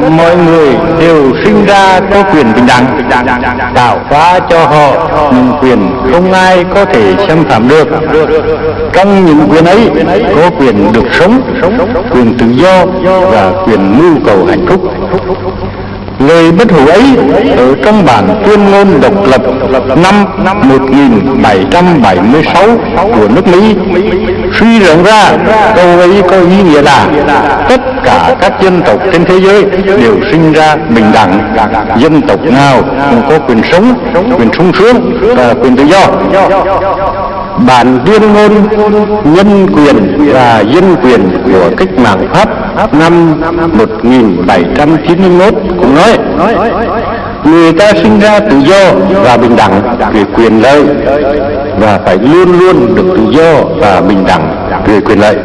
mọi người đều sinh ra có quyền bình đẳng, tạo hóa cho họ những quyền không ai có thể xâm phạm được. Trong những quyền ấy có quyền được sống, quyền tự do và quyền mưu cầu hạnh phúc. Lời bất hủ ấy ở trong bản tuyên ngôn độc lập năm 1776 của nước Mỹ suy rộng ra câu ấy có ý nghĩa là tất cả các dân tộc trên thế giới đều sinh ra bình đẳng. Dân tộc nào cũng có quyền sống, quyền sung sướng và quyền tự do. Bản tuyên ngôn nhân quyền và dân quyền của cách mạng Pháp năm 1791 cũng nói, người ta sinh ra tự do và bình đẳng về quyền lợi, và phải luôn luôn được tự do và bình đẳng về quyền lợi.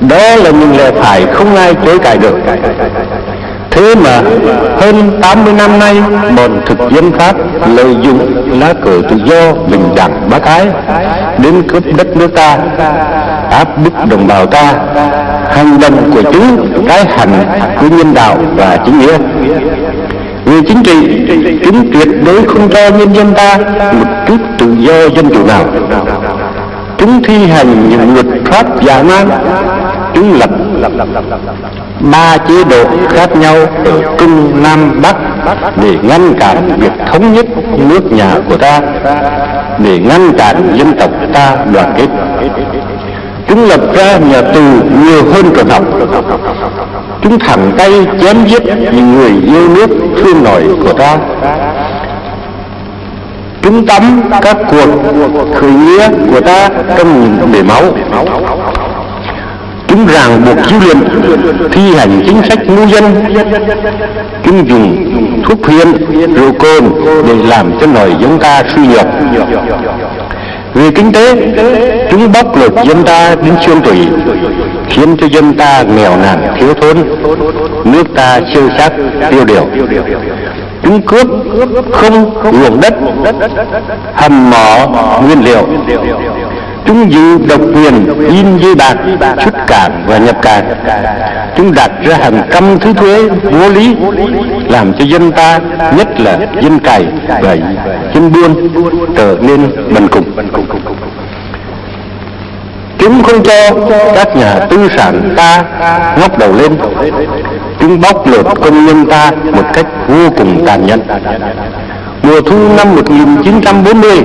Đó là những lẽ phải không ai chối cãi được. Thế mà hơn 80 năm nay, bọn thực dân Pháp lợi dụng lá cờ tự do bình đẳng bác ái đến cướp đất nước ta áp bức đồng bào ta hành động của chúng trái hành của nhân đạo và chính nghĩa về chính trị chúng tuyệt đối không cho nhân dân ta một chút tự do dân chủ nào chúng thi hành những luật pháp giả man chúng lập ba chế độ khác nhau ở cung Nam Bắc để ngăn cản việc thống nhất nước nhà của ta, để ngăn cản dân tộc ta đoàn kết. Chúng lập ra nhà tù nhiều hơn trường học. Chúng thẳng tay chém giết những người yêu nước thương nổi của ta. Chúng tắm các cuộc khởi nghĩa của ta trong những bể máu chúng ràng buộc dữ liệu thi hành chính sách ngu dân chúng dùng thuốc phiện, rượu cồn để làm cho nòi giống ta suy nhược về kinh tế, chúng bóc lột dân ta đến xương tủy, khiến cho dân ta nghèo nàn, thiếu thốn. Nước ta siêu sắc tiêu điều. Chúng cướp không ruộng đất, hầm mỏ nguyên liệu. Chúng giữ độc quyền, in dây bạc, xuất cảng và nhập cảng. Chúng đặt ra hàng trăm thứ thuế vô lý làm cho dân ta, nhất là dân cày và dân buôn, trở nên bần cùng. Chúng không cho các nhà tư sản ta ngóc đầu lên, chúng bóc lột công nhân ta một cách vô cùng tàn nhẫn mùa thu năm 1940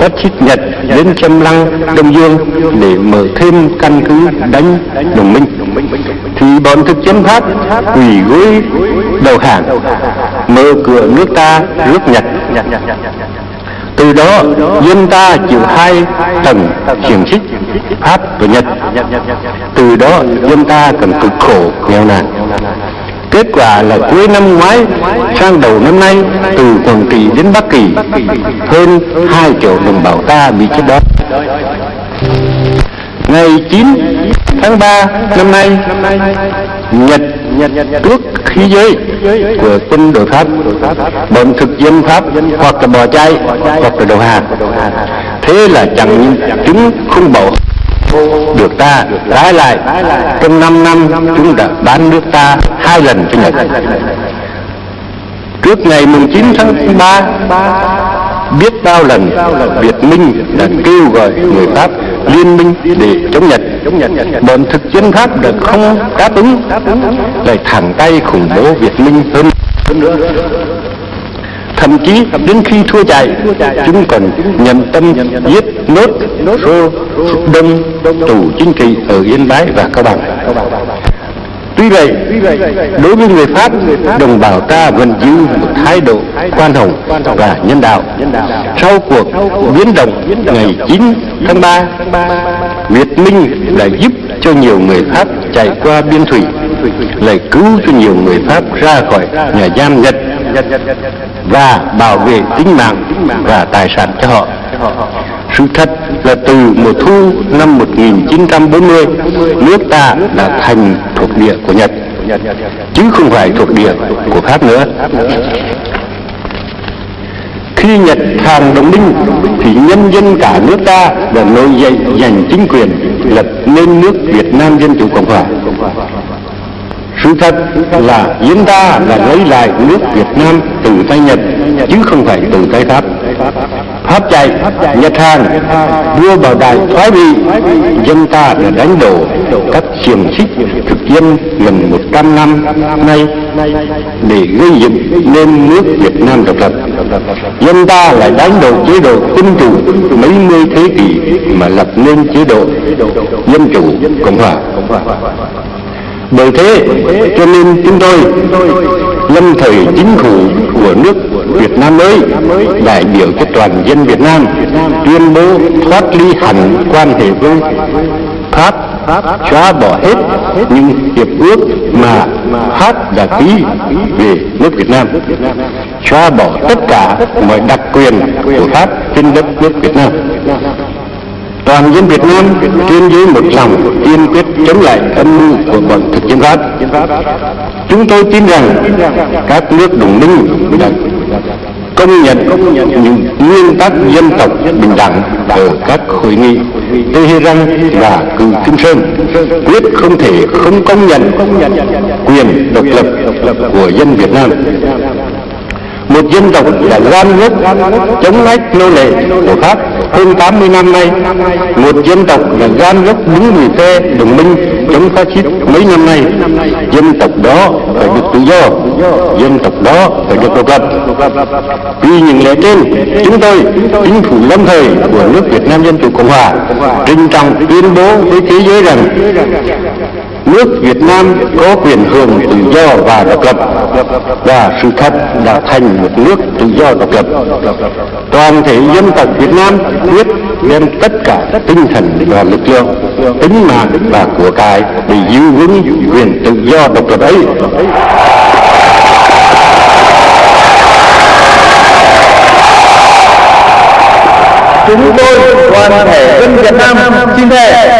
phát xít Nhật đến Châm Lăng, Đông Dương để mở thêm căn cứ đánh đồng minh. Thì bọn thực dân Pháp quỷ gối đầu hàng, mở cửa nước ta nước Nhật. Từ đó, dân ta chịu hai tầng xiềng xích Pháp và Nhật. Từ đó, dân ta cần cực khổ nghèo nàn. Kết quả là cuối năm ngoái sang đầu năm nay từ Quảng Trị đến Bắc Kỳ hơn 2 triệu đồng bào ta bị chết đói. Ngày 9 tháng 3 năm nay, Nhật tước khí giới của quân đội Pháp, bọn thực dân Pháp hoặc là bò chay hoặc là đầu hàng. Thế là chẳng chúng không bảo được ta trái lại. Trong 5 năm, chúng đã bán nước ta hai lần cho Nhật. Trước ngày 9 tháng 3 biết bao lần Việt Minh đã kêu gọi người Pháp liên minh để chống Nhật. Bọn thực dân Pháp đã không đáp ứng, lại thẳng tay khủng bố Việt Minh hơn. nữa thậm chí đến khi thua chạy chúng còn nhầm tâm giết nốt rô đông tù chính trị ở yên bái và cao bằng Tuy vậy, đối với người Pháp, đồng bào ta vẫn giữ một thái độ khoan hồng và nhân đạo. Sau cuộc biến động ngày 9 tháng 3, Việt Minh đã giúp cho nhiều người Pháp chạy qua biên thủy, lại cứu cho nhiều người Pháp ra khỏi nhà giam Nhật và bảo vệ tính mạng và tài sản cho họ. Sự thật là từ mùa thu năm 1940, nước ta đã thành thuộc địa của Nhật, chứ không phải thuộc địa của Pháp nữa. Khi Nhật hàng đồng minh thì nhân dân cả nước ta đã nổi dậy giành chính quyền lập nên nước Việt Nam Dân Chủ Cộng Hòa sự thật là chúng ta là lấy lại nước Việt Nam từ tay Nhật, chứ không phải từ tay Pháp. Pháp chạy, Nhật Hàn đưa bảo đại thoái vị, dân ta đã đánh đổ các xiềng xích thực dân gần 100 năm nay để gây dựng nên nước Việt Nam độc lập. Dân ta lại đánh đổ chế độ quân chủ mấy mươi thế kỷ mà lập nên chế độ dân chủ cộng hòa bởi thế, cho nên chúng tôi lâm thời chính phủ của nước Việt Nam mới đại biểu cho toàn dân Việt Nam, tuyên bố thoát ly hẳn quan hệ với Pháp, xóa bỏ hết những hiệp ước mà Pháp đã ký về nước Việt Nam, xóa bỏ tất cả mọi đặc quyền của Pháp trên đất nước Việt Nam toàn dân Việt Nam trên dưới một lòng kiên quyết chống lại âm mưu của bọn thực dân Pháp. Chúng tôi tin rằng các nước đồng minh đã công nhận những nguyên tắc dân tộc bình đẳng ở các hội nghị. Tehran và cử Kim Sơn quyết không thể không công nhận quyền độc lập của dân Việt Nam. Một dân tộc đã gan gốc chống lách nô lệ của Pháp hơn 80 năm nay, một dân tộc là gan gốc đứng người phe đồng minh, chống phát xít mấy năm nay. Dân tộc đó phải được tự do, dân tộc đó phải được độc lập. Vì những lẽ trên, chúng tôi, chính phủ lâm thời của nước Việt Nam Dân Chủ Cộng Hòa trinh trọng tuyên bố với thế giới rằng nước Việt Nam có quyền hưởng tự do và độc lập. Và sự thật đã thành một nước tự do độc lập. Toàn thể dân tộc Việt Nam quyết đem tất cả tinh thần và lực lượng, tính mạng và của cải để giữ vững quyền tự do độc lập ấy. Chúng tôi, toàn thể dân Việt Nam, xin thề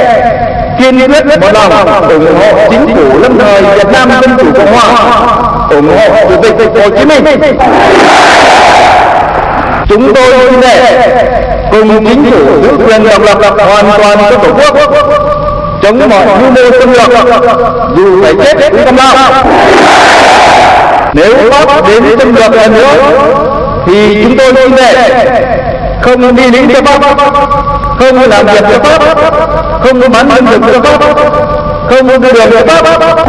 kiên quyết một lòng ủng hộ chính phủ lâm thời Việt Nam Dân Chủ Cộng Hòa. Ủng hộ Chủ tịch Hồ Chí Minh. Chúng tôi xin thề cùng chính phủ giữ quyền độc lập hoàn toàn cho tổ quốc. Chống mọi mưu mô xâm lược. Dù phải chết cũng không lao. Nếu Pháp đến xâm lược lần nữa thì chúng tôi xin thề không đi lính cho Pháp không làm việc cho Pháp không có bắn lương thực cho Pháp không có đưa được cho Pháp